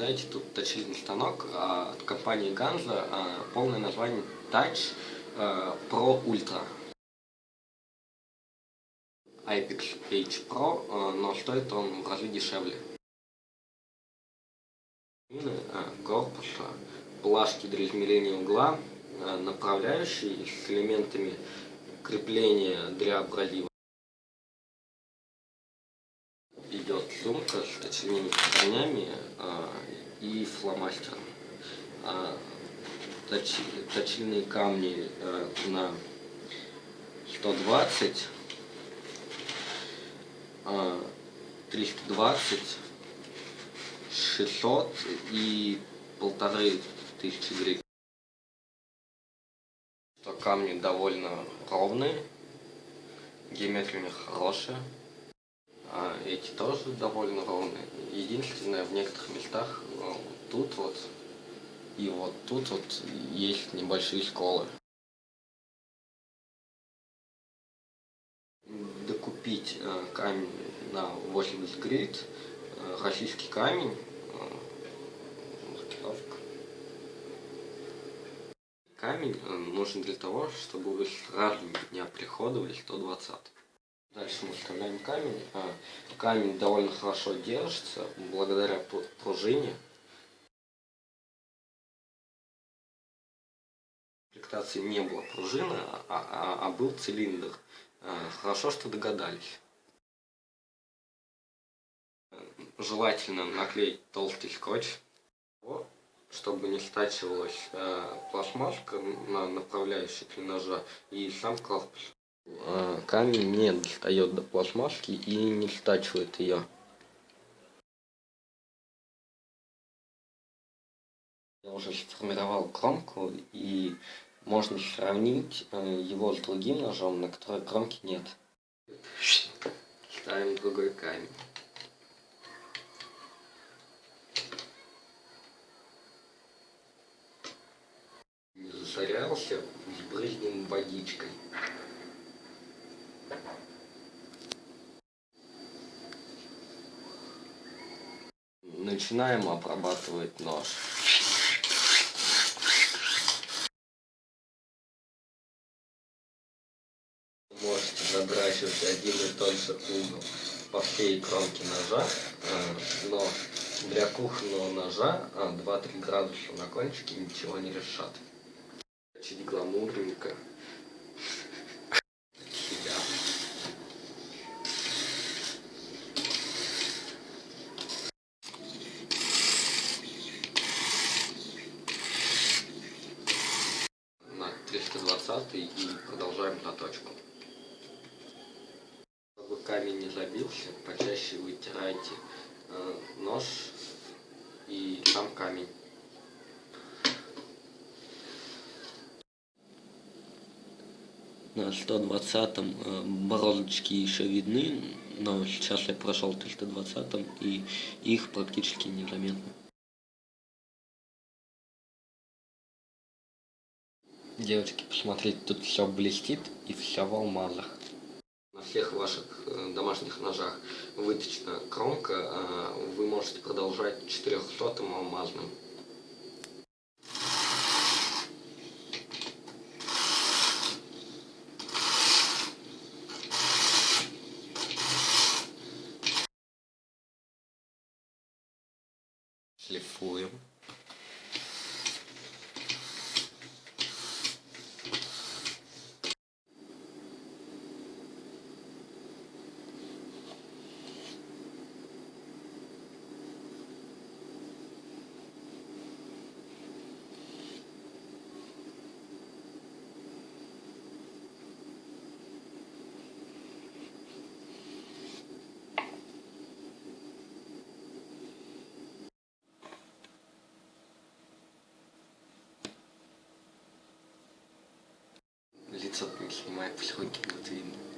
наблюдаете тут точильный станок а, от компании Ганза, а, полное название Touch а, Pro Ultra. IPEX H Pro, а, но стоит он в разы дешевле. Корпуса, плашки для измерения угла, а, направляющие с элементами крепления для абразива. идет сумка с точильными камнями а, и фломастером. А, точ, точильные камни а, на 120, а, 320, 600 и полторы тысячи гривен. Камни довольно ровные, геометрия у них хорошая. Эти тоже довольно ровные. Единственное, в некоторых местах ну, тут вот и вот тут вот есть небольшие сколы. Докупить э, камень на 80 грейд, э, российский камень, э, маркировка. Камень э, нужен для того, чтобы вы сразу не оприходовали 120. Дальше мы вставляем камень. А, камень довольно хорошо держится благодаря пружине. Комплектации не было пружины, а, а, а был цилиндр. А, хорошо, что догадались. Желательно наклеить толстый скотч, чтобы не стачивалась а, пластмасска на направляющей для ножа и сам корпус. А, камень не достает до пластмасски и не стачивает ее. Я уже сформировал кромку и можно сравнить э, его с другим ножом, на которой кромки нет. Ставим другой камень. Засорялся, сбрызнем водичкой. Начинаем обрабатывать нож. Можете задрачивать один и тот же угол по всей кромке ножа, э, но для кухонного ножа 2-3 а, градуса на кончике ничего не решат. Чуть гламурненько. И продолжаем заточку. Чтобы камень не забился, почаще вытирайте э, нож и сам камень. На 120 э, борозочки еще видны, но сейчас я прошел 320 и их практически незаметно. Девочки, посмотрите, тут все блестит и все в алмазах. На всех ваших э, домашних ножах выточена кромка, а вы можете продолжать 400 алмазным. Шлифуем. Не снимает, потихоньку будет видно.